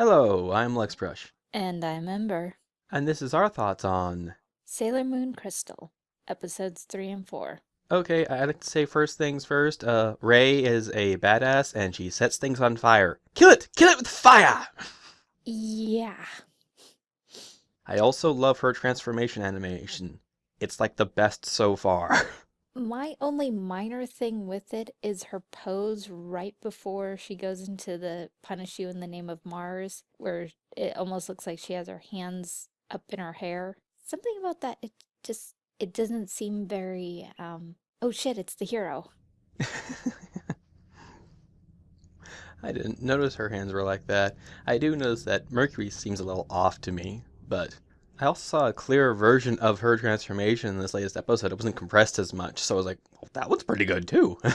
Hello, I'm Lex Brush, And I'm Ember. and this is our thoughts on. Sailor Moon Crystal, episodes 3 and 4. Okay, I'd like to say first things first. Uh, Rei is a badass, and she sets things on fire. Kill it! Kill it with fire! Yeah. I also love her transformation animation. It's like the best so far. My only minor thing with it is her pose right before she goes into the Punish You in the Name of Mars, where it almost looks like she has her hands up in her hair. Something about that, it just, it doesn't seem very, um, oh shit, it's the hero. I didn't notice her hands were like that. I do notice that Mercury seems a little off to me, but I also saw a clearer version of her transformation in this latest episode. It wasn't compressed as much, so I was like, well, that one's pretty good too.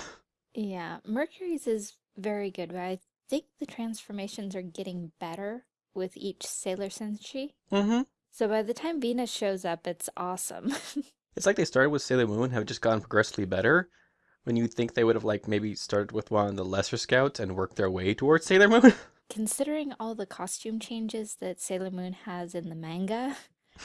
Yeah, Mercury's is very good, but I think the transformations are getting better with each Sailor Senshi. mm-hmm. So by the time Venus shows up, it's awesome. It's like they started with Sailor Moon, have just gotten progressively better. When you think they would have like maybe started with one of the lesser scouts and worked their way towards Sailor Moon. Considering all the costume changes that Sailor Moon has in the manga,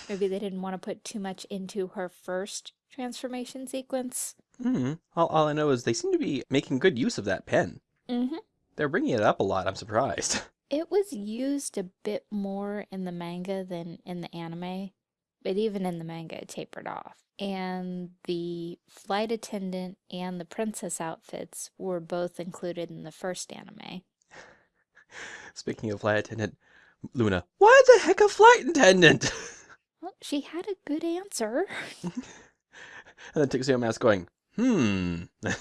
maybe they didn't want to put too much into her first transformation sequence. hmm All, all I know is they seem to be making good use of that pen. Mm-hmm. They're bringing it up a lot. I'm surprised. It was used a bit more in the manga than in the anime, but even in the manga it tapered off. And the flight attendant and the princess outfits were both included in the first anime. Speaking of flight attendant, Luna, why the heck a flight attendant? Well, she had a good answer. and then Tuxedo Mask going, hmm, I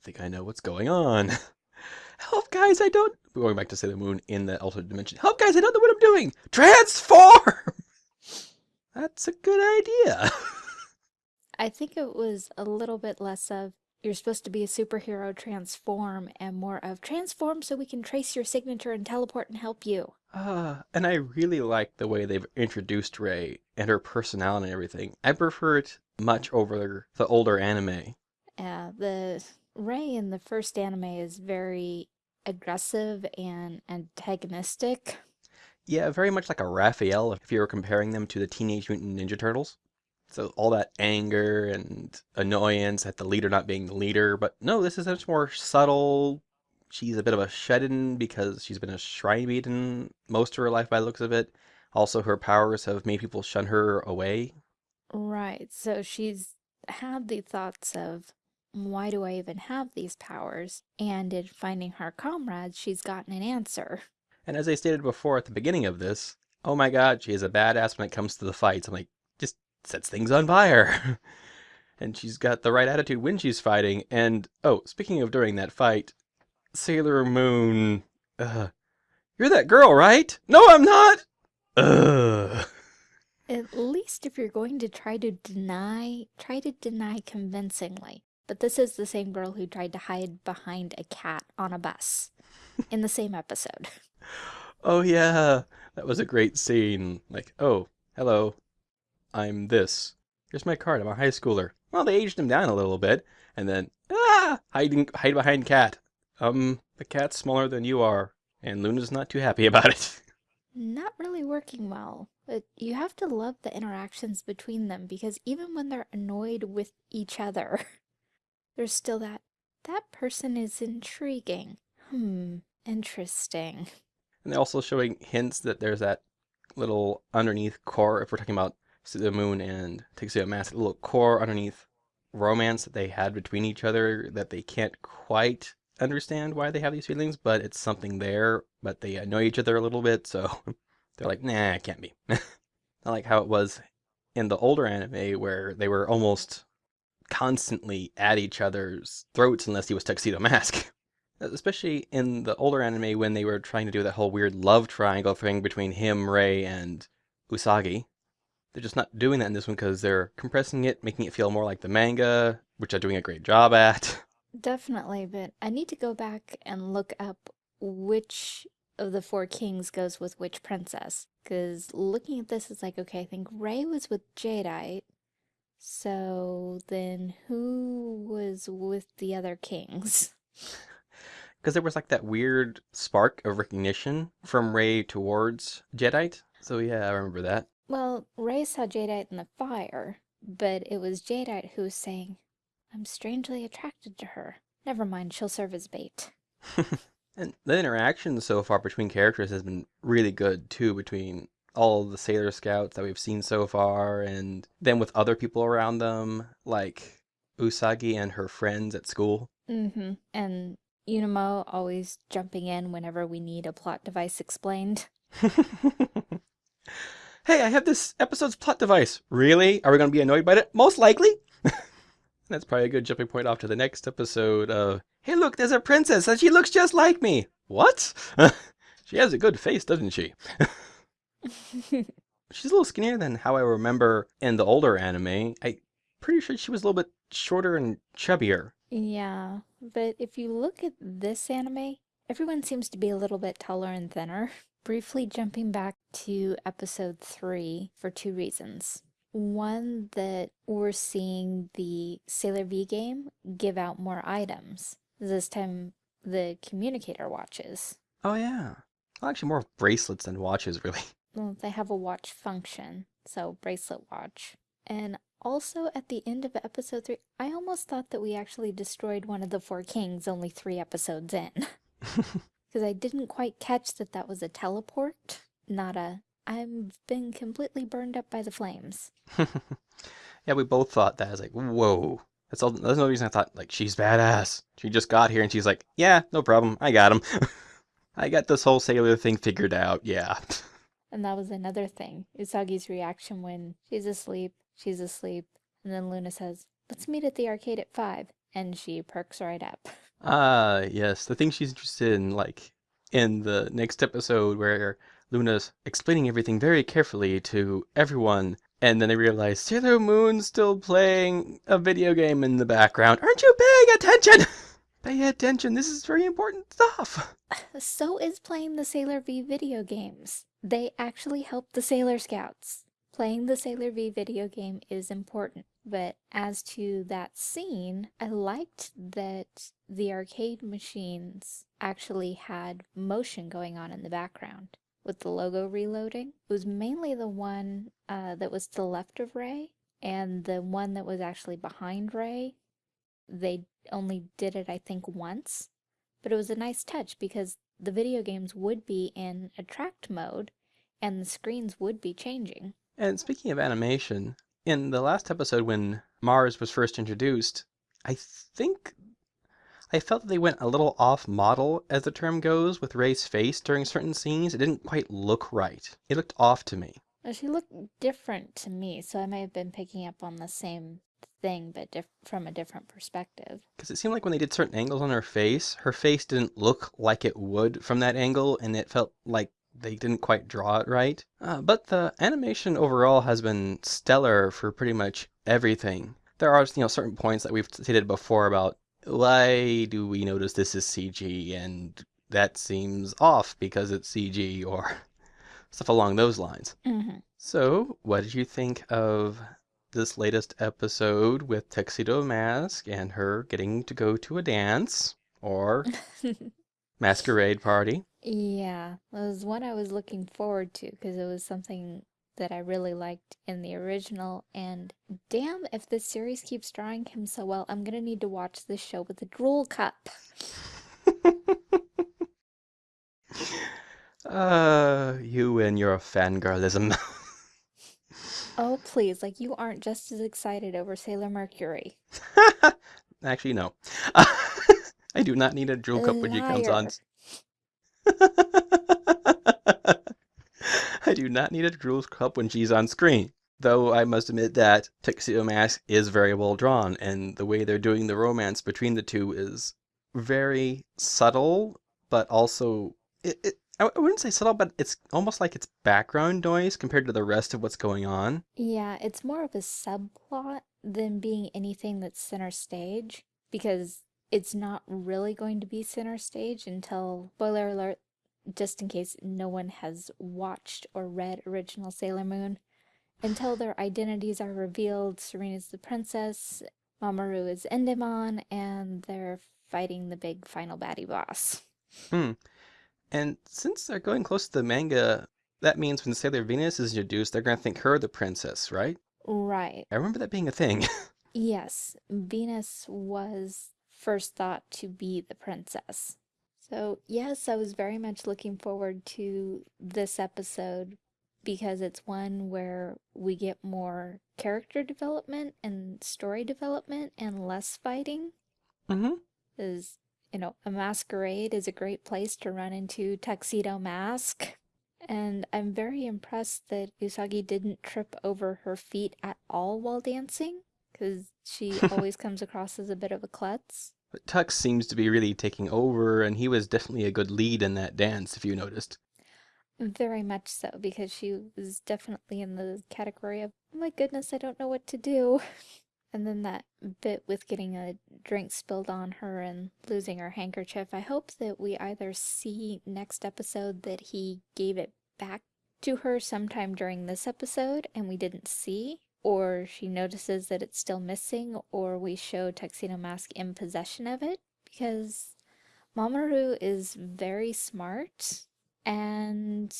think I know what's going on. Help, guys, I don't. We're going back to Sailor Moon in the alternate dimension. Help, guys, I don't know what I'm doing. Transform! That's a good idea. I think it was a little bit less of you're supposed to be a superhero transform and more of transform so we can trace your signature and teleport and help you. Uh, and I really like the way they've introduced Rei and her personality and everything. I prefer it much over the older anime. Uh, the Rei in the first anime is very aggressive and antagonistic. Yeah, very much like a Raphael if you were comparing them to the Teenage Mutant Ninja Turtles. So all that anger and annoyance at the leader not being the leader, but no, this is much more subtle. She's a bit of a shut-in because she's been a shrine maiden most of her life by the looks of it. Also, her powers have made people shun her away. Right, so she's had the thoughts of why do I even have these powers? And in finding her comrades, she's gotten an answer. And as I stated before at the beginning of this, oh my god, she is a badass when it comes to the fights. I'm like, just sets things on fire. and she's got the right attitude when she's fighting. And oh, speaking of during that fight, Sailor Moon, uh, you're that girl, right? No, I'm not. Ugh. At least if you're going to try to deny, try to deny convincingly. But this is the same girl who tried to hide behind a cat on a bus in the same episode. Oh yeah, that was a great scene. Like, oh, hello, I'm this. Here's my card. I'm a high schooler. Well, they aged him down a little bit, and then ah, hiding hide behind cat. Um, the cat's smaller than you are, and Luna's not too happy about it. Not really working well, but you have to love the interactions between them because even when they're annoyed with each other, there's still that, that person is intriguing. Hmm, interesting. And they're also showing hints that there's that little underneath core, if we're talking about the moon and Tuxedo Mask, little core underneath romance that they had between each other that they can't quite understand why they have these feelings, but it's something there, but they annoy each other a little bit, so they're like, nah, it can't be. Not like how it was in the older anime where they were almost constantly at each other's throats unless he was Tuxedo Mask. Especially in the older anime when they were trying to do that whole weird love triangle thing between him, Rei, and Usagi. They're just not doing that in this one because they're compressing it, making it feel more like the manga, which they're doing a great job at. Definitely, but I need to go back and look up which of the four kings goes with which princess. Because looking at this, it's like, okay, I think Rei was with Jadeite. So then who was with the other kings? Because there was like that weird spark of recognition from Rei towards Jadeite. So yeah, I remember that. Well, Rei saw Jadeite in the fire, but it was Jadeite who was saying, I'm strangely attracted to her. Never mind, she'll serve as bait. and the interaction so far between characters has been really good too, between all the Sailor Scouts that we've seen so far, and then with other people around them, like Usagi and her friends at school. Mm-hmm. And Umino always jumping in whenever we need a plot device explained. hey, I have this episode's plot device. Really? Are we going to be annoyed by it? Most likely. That's probably a good jumping point off to the next episode of, hey, look, there's a princess and she looks just like me. What? she has a good face, doesn't she? She's a little skinnier than how I remember in the older anime. I pretty sure she was a little bit shorter and chubbier. Yeah, but if you look at this anime, everyone seems to be a little bit taller and thinner. Briefly jumping back to episode 3 for two reasons. One, that we're seeing the Sailor V game give out more items. This time, the communicator watches. Oh, yeah. Well, actually, more bracelets than watches, really. Well, they have a watch function, so bracelet watch. And also, at the end of episode 3, I almost thought that we actually destroyed one of the four kings only three episodes in. Because I didn't quite catch that that was a teleport, not a I've been completely burned up by the flames. yeah, we both thought that. I was like, whoa. That's all. That's no reason I thought like she's badass. She just got here and she's like, yeah, no problem. I got him. I got this whole sailor thing figured out. Yeah. And that was another thing. Usagi's reaction when she's asleep, she's asleep, and then Luna says, let's meet at the arcade at 5. And she perks right up. Ah, uh, yes. The thing she's interested in, like, in the next episode where Luna's explaining everything very carefully to everyone, and then they realize Sailor Moon's still playing a video game in the background. Aren't you paying attention? Pay attention, this is very important stuff. So is playing the Sailor V video games. They actually help the Sailor Scouts. Playing the Sailor V video game is important, but as to that scene, I liked that the arcade machines actually had motion going on in the background with the logo reloading. It was mainly the one uh, that was to the left of Rei, and the one that was actually behind Rei, they only did it, I think, once. But it was a nice touch because the video games would be in attract mode and the screens would be changing. And speaking of animation, in the last episode when Mars was first introduced, I think I felt that they went a little off model, as the term goes, with Rei's face during certain scenes. It didn't quite look right. It looked off to me. She looked different to me, so I may have been picking up on the same thing, but from a different perspective. Because it seemed like when they did certain angles on her face, her face didn't look like it would from that angle, and it felt like they didn't quite draw it right. Uh, but the animation overall has been stellar for pretty much everything. There are, you know, certain points that we've stated before about why do we notice this is CG and that seems off because it's CG or stuff along those lines. Mm-hmm. So, what did you think of this latest episode with Tuxedo Mask and her getting to go to a dance or masquerade party? Yeah, it was one I was looking forward to because it was something that I really liked in the original, and damn, if this series keeps drawing him so well, I'm gonna need to watch this show with a drool cup. uh, you and your fangirlism. oh, please, like you aren't just as excited over Sailor Mercury. Actually, no. I do not need a drool cup when she comes on. I do not need a drool cup when she's on screen. Though I must admit that Tuxedo Mask is very well drawn, and the way they're doing the romance between the two is very subtle, but also it, it I wouldn't say subtle, but it's almost like it's background noise compared to the rest of what's going on. Yeah, it's more of a subplot than being anything that's center stage because it's not really going to be center stage until, spoiler alert, just in case no one has watched or read original Sailor Moon. Until their identities are revealed, Serena's the princess, Mamoru is Endymion, and they're fighting the big final baddie boss. Hmm. And since they're going close to the manga, that means when Sailor Venus is introduced, they're going to think her the princess, right? Right. I remember that being a thing. Yes, Venus was first thought to be the princess. So, yes, I was very much looking forward to this episode because it's one where we get more character development and story development and less fighting. mm-hmm. Is, you know, a masquerade is a great place to run into Tuxedo Mask. And I'm very impressed that Usagi didn't trip over her feet at all while dancing because she always comes across as a bit of a klutz. But Tux seems to be really taking over, and he was definitely a good lead in that dance, if you noticed. Very much so, because she was definitely in the category of, oh my goodness, I don't know what to do. And then that bit with getting a drink spilled on her and losing her handkerchief. I hope that we either see next episode that he gave it back to her sometime during this episode and we didn't see, or she notices that it's still missing, or we show Tuxedo Mask in possession of it, because Mamoru is very smart, and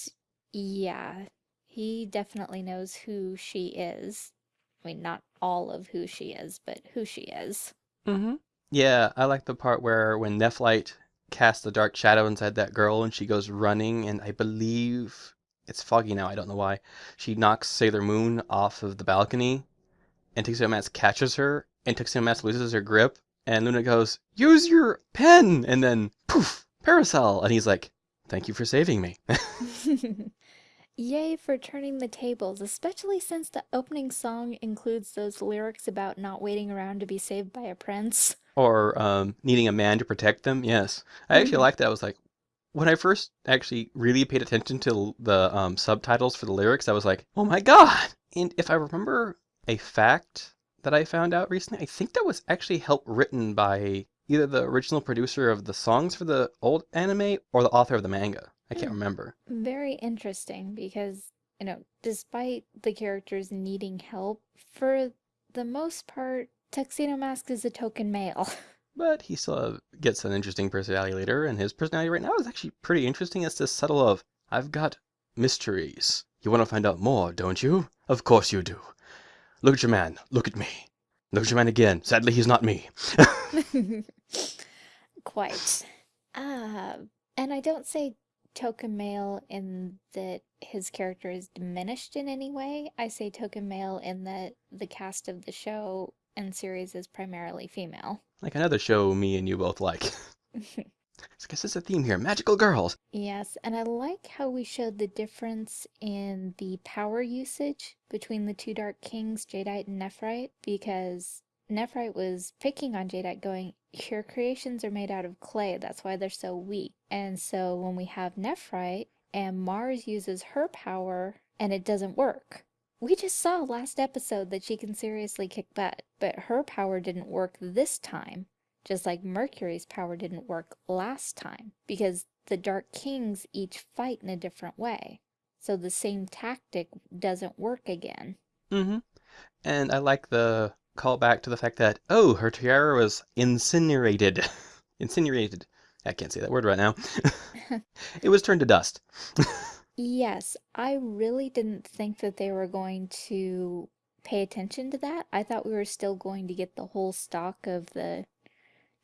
yeah, he definitely knows who she is. I mean, not all of who she is, but who she is. Mm-hmm. Yeah, I like the part where when Nephrite casts the dark shadow inside that girl and she goes running, and I believe it's foggy now, I don't know why. She knocks Sailor Moon off of the balcony, and Tuxedo Mask catches her, and Tuxedo Mask loses her grip, and Luna goes, Use your pen! And then, poof, parasol! And he's like, Thank you for saving me. Yay for turning the tables, especially since the opening song includes those lyrics about not waiting around to be saved by a prince. or um, needing a man to protect them. Yes, I actually Mhm. liked that. I was like, when I first actually really paid attention to the um, subtitles for the lyrics, I was like, oh my god! And if I remember a fact that I found out recently, I think that was actually help written by either the original producer of the songs for the old anime or the author of the manga. I can't Hmm. remember. Very interesting because, you know, despite the characters needing help, for the most part, Tuxedo Mask is a token male. But he still uh, gets an interesting personality later, and his personality right now is actually pretty interesting. It's this subtle of, I've got mysteries. You want to find out more, don't you? Of course you do. Look at your man. Look at me. Look at your man again. Sadly, he's not me. Quite. Ah, and I don't say token male in that his character is diminished in any way. I say token male in that the cast of the show and series is primarily female. Like another show me and you both like. I guess it's a theme here. Magical girls. Yes, and I like how we showed the difference in the power usage between the two Dark Kings, Jadeite and Nephrite, because Nephrite was picking on Jadeite, going, Your creations are made out of clay, that's why they're so weak. And so when we have Nephrite and Mars uses her power and it doesn't work. We just saw last episode that she can seriously kick butt, but her power didn't work this time just like Mercury's power didn't work last time, because the Dark Kings each fight in a different way. So the same tactic doesn't work again. Mm-hmm. And I like the callback to the fact that, oh, her tiara was incinerated. incinerated. I can't say that word right now. it was turned to dust. Yes, I really didn't think that they were going to pay attention to that. I thought we were still going to get the whole stock of the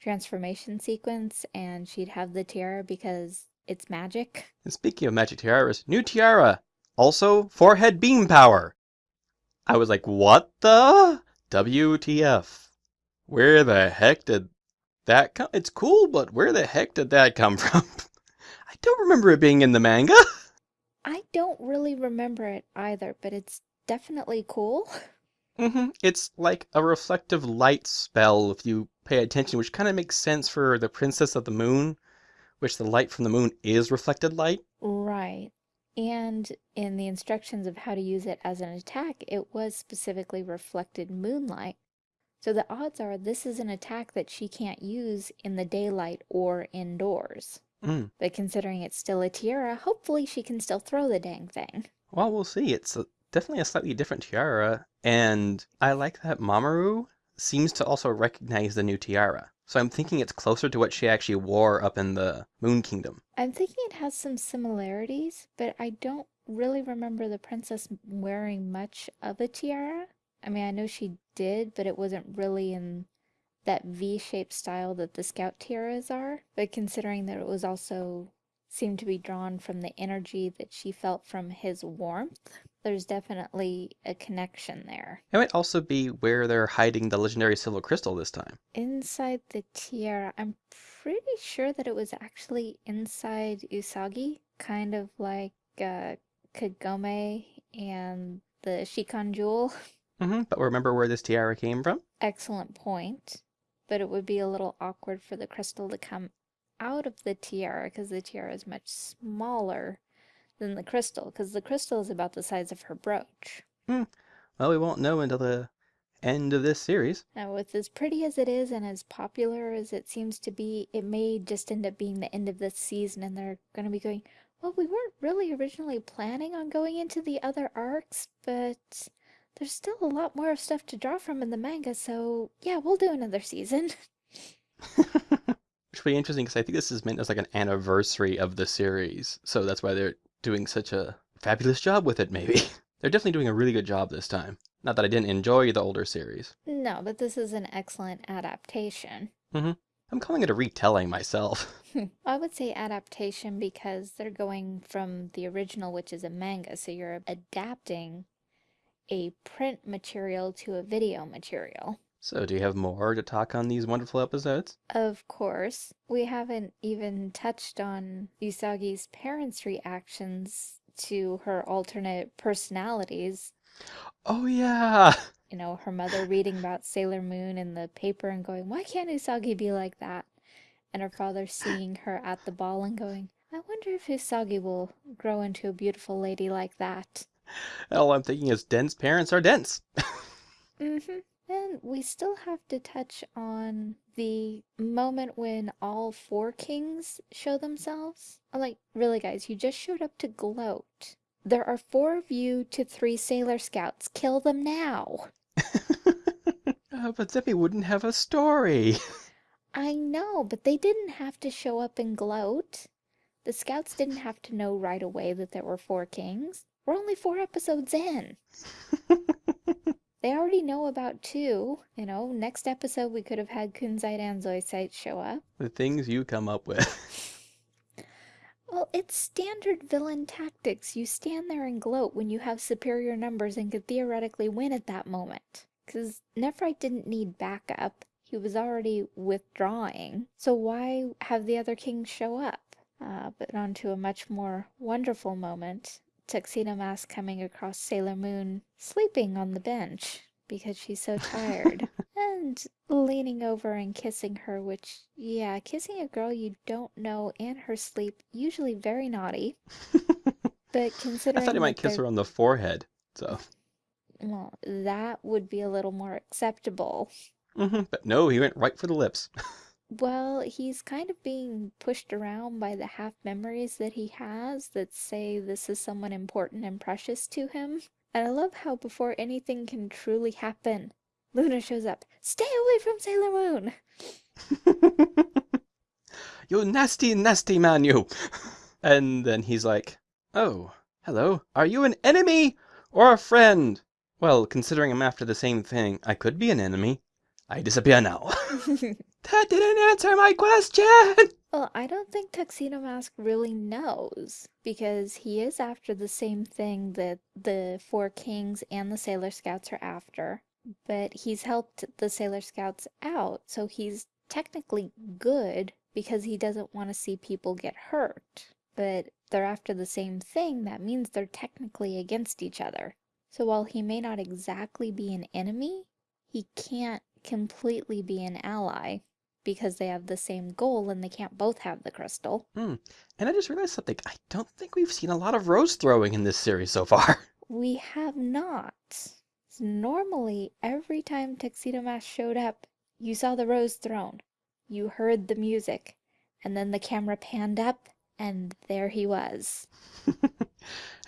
transformation sequence and she'd have the tiara because it's magic. And speaking of magic tiaras, new tiara. Also, forehead beam power. I was like, what the? WTF. Where the heck did that come? It's cool, but where the heck did that come from? I don't remember it being in the manga. I don't really remember it either, but it's definitely cool. Mm-hmm. It's like a reflective light spell if you pay attention, which kind of makes sense for the Princess of the Moon, which the light from the moon is reflected light. Right. And in the instructions of how to use it as an attack, it was specifically reflected moonlight. So the odds are this is an attack that she can't use in the daylight or indoors. Mm. But considering it's still a tiara, hopefully she can still throw the dang thing. Well, we'll see. It's a, definitely a slightly different tiara, and I like that Mamoru seems to also recognize the new tiara. So I'm thinking it's closer to what she actually wore up in the Moon Kingdom. I'm thinking it has some similarities, but I don't really remember the princess wearing much of a tiara. I mean, I know she did, but it wasn't really in that V-shaped style that the scout tiaras are. But considering that it was also seemed to be drawn from the energy that she felt from his warmth, there's definitely a connection there. It might also be where they're hiding the legendary silver crystal this time. Inside the tiara, I'm pretty sure that it was actually inside Usagi, kind of like uh, Kagome and the Shikon jewel. hmm But remember where this tiara came from? Excellent point. But it would be a little awkward for the crystal to come out of the tiara because the tiara is much smaller than the crystal because the crystal is about the size of her brooch. Hmm. Well, we won't know until the end of this series. Now, with as pretty as it is and as popular as it seems to be, it may just end up being the end of this season and they're going to be going, well, we weren't really originally planning on going into the other arcs, but there's still a lot more stuff to draw from in the manga, so yeah, we'll do another season. Which will be interesting because I think this is meant as like an anniversary of the series. So that's why they're doing such a fabulous job with it, maybe. they're definitely doing a really good job this time. Not that I didn't enjoy the older series. No, but this is an excellent adaptation. Mm-hmm. I'm calling it a retelling myself. I would say adaptation because they're going from the original, which is a manga, so you're adapting a print material to a video material. So, do you have more to talk on these wonderful episodes? Of course, we haven't even touched on Usagi's parents' reactions to her alternate personalities. Oh, yeah! You know, her mother reading about Sailor Moon in the paper and going, Why can't Usagi be like that? And her father seeing her at the ball and going, I wonder if Usagi will grow into a beautiful lady like that. All I'm thinking is dense parents are dense. Mm-hmm. And we still have to touch on the moment when all four kings show themselves. I'm like, really, guys, you just showed up to gloat. There are four of you to three sailor scouts. Kill them now. Uh, but Zippy wouldn't have a story. I know, but they didn't have to show up and gloat. The scouts didn't have to know right away that there were four kings. We're only four episodes in. They already know about two. You know, next episode we could have had Kunzite and Zoisite show up. the things you come up with. Well, it's standard villain tactics. You stand there and gloat when you have superior numbers and could theoretically win at that moment. Because Nephrite didn't need backup. He was already withdrawing. So why have the other kings show up? Uh, but on to a much more wonderful moment. Tuxedo Mask coming across Sailor Moon sleeping on the bench because she's so tired. and leaning over and kissing her, which, yeah, kissing a girl you don't know in her sleep, usually very naughty. But considering. I thought he might kiss her on the forehead. So, well, that would be a little more acceptable. hmm but no, he went right for the lips. Well, he's kind of being pushed around by the half memories that he has that say this is someone important and precious to him. And I love how before anything can truly happen, Luna shows up. Stay away from Sailor Moon! you nasty, nasty man, you. And then he's like, Oh, hello. Are you an enemy or a friend? Well, considering I'm after the same thing, I could be an enemy. I disappear now. that didn't answer my question! Well, I don't think Tuxedo Mask really knows because he is after the same thing that the Four Kings and the Sailor Scouts are after, but he's helped the Sailor Scouts out, so he's technically good because he doesn't want to see people get hurt. But they're after the same thing, that means they're technically against each other. So while he may not exactly be an enemy, he can't completely be an ally because they have the same goal and they can't both have the crystal. Hmm. And I just realized something. I don't think we've seen a lot of rose throwing in this series so far. We have not. So normally, every time Tuxedo Mask showed up, you saw the rose thrown, you heard the music, and then the camera panned up, and there he was.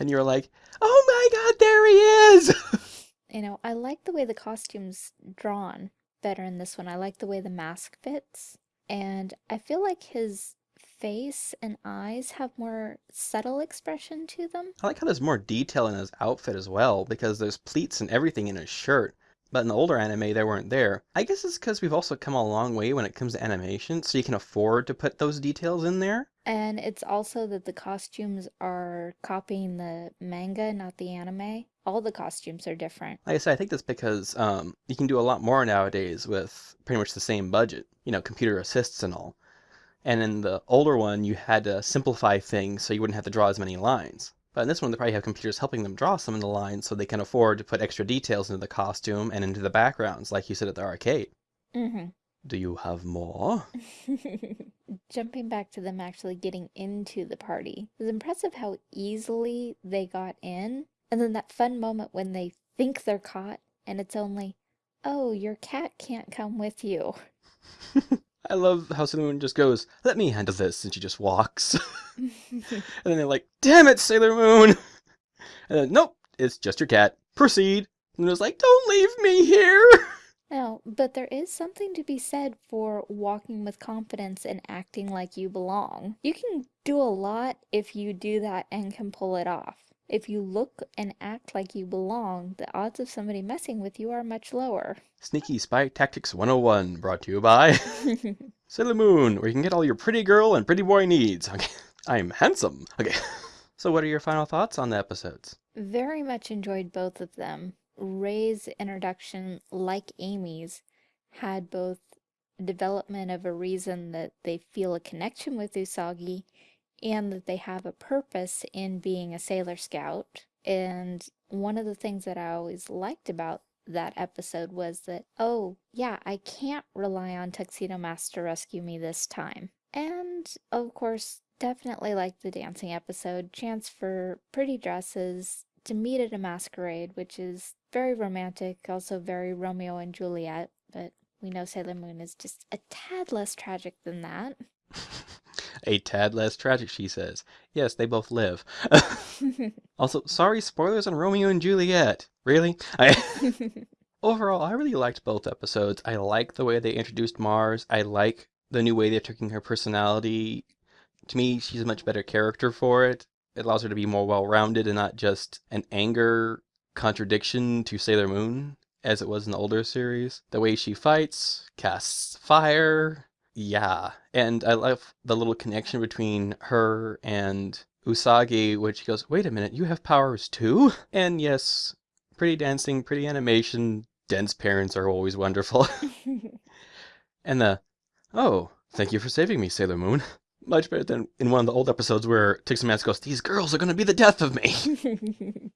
and you were like, Oh my god, there he is! You know, I like the way the costume's drawn better in this one. I like the way the mask fits, and I feel like his face and eyes have more subtle expression to them. I like how there's more detail in his outfit as well, because there's pleats and everything in his shirt. But in the older anime, they weren't there. I guess it's because we've also come a long way when it comes to animation, so you can afford to put those details in there. And it's also that the costumes are copying the manga, not the anime. All the costumes are different. Like I said, I think that's because um, you can do a lot more nowadays with pretty much the same budget, you know, computer assists and all. And in the older one, you had to simplify things so you wouldn't have to draw as many lines. But in this one, they probably have computers helping them draw some of the lines so they can afford to put extra details into the costume and into the backgrounds, like you said at the arcade. Mm-hmm. Do you have more? Jumping back to them actually getting into the party, it was impressive how easily they got in. And then that fun moment when they think they're caught and it's only, oh, your cat can't come with you. I love how Sailor Moon just goes, let me handle this, and she just walks. and then they're like, damn it, Sailor Moon! And then, nope, it's just your cat. Proceed. And it like, don't leave me here! No, but there is something to be said for walking with confidence and acting like you belong. You can do a lot if you do that and can pull it off. If you look and act like you belong, the odds of somebody messing with you are much lower. Sneaky Spy Tactics 101, brought to you by Sailor Moon, where you can get all your pretty girl and pretty boy needs. Okay, I'm handsome. Okay, so what are your final thoughts on the episodes? Very much enjoyed both of them. Rei's introduction, like Amy's, had both development of a reason that they feel a connection with Usagi and that they have a purpose in being a Sailor Scout. And one of the things that I always liked about that episode was that, oh, yeah, I can't rely on Tuxedo Mask to rescue me this time. And, of course, definitely like the dancing episode, chance for pretty dresses, to meet at a masquerade, which is very romantic, also very Romeo and Juliet, but we know Sailor Moon is just a tad less tragic than that. a tad less tragic, she says. Yes, they both live. also, sorry, spoilers on Romeo and Juliet. Really? I Overall, I really liked both episodes. I like the way they introduced Mars. I like the new way they're taking her personality. To me, she's a much better character for it. It allows her to be more well-rounded and not just an anger contradiction to Sailor Moon as it was in the older series. The way she fights, casts fire, yeah. And I love the little connection between her and Usagi, which she goes, wait a minute, you have powers too? And yes, pretty dancing, pretty animation, dense parents are always wonderful. and the, oh, thank you for saving me, Sailor Moon. Much better than in one of the old episodes where Tuxedo Mask goes, these girls are going to be the death of me.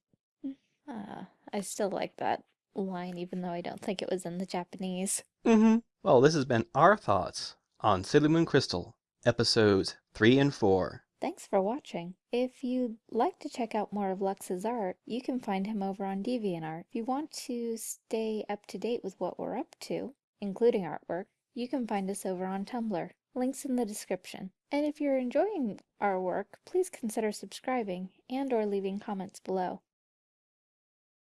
uh, I still like that line, even though I don't think it was in the Japanese. Mm-hmm. Well, this has been our thoughts on Moon Crystal, episodes 3 and 4. Thanks for watching. If you'd like to check out more of Lux's art, you can find him over on DeviantArt. If you want to stay up to date with what we're up to, including artwork, you can find us over on Tumblr. Links in the description. And if you're enjoying our work, please consider subscribing and or leaving comments below.